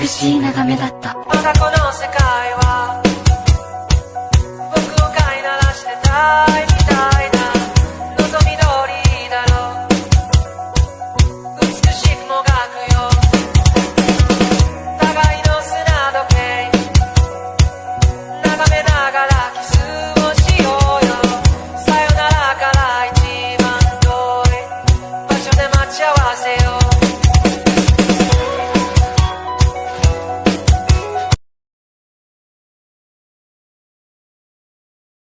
美しい眺めだった。まだこの世界は僕を飼いならしてたいみたいな望み通りだろう。美しくもがくよ。互いの砂時計眺めながらキスをしようよ。さよならから一番遠い場所で待ち合わせよう。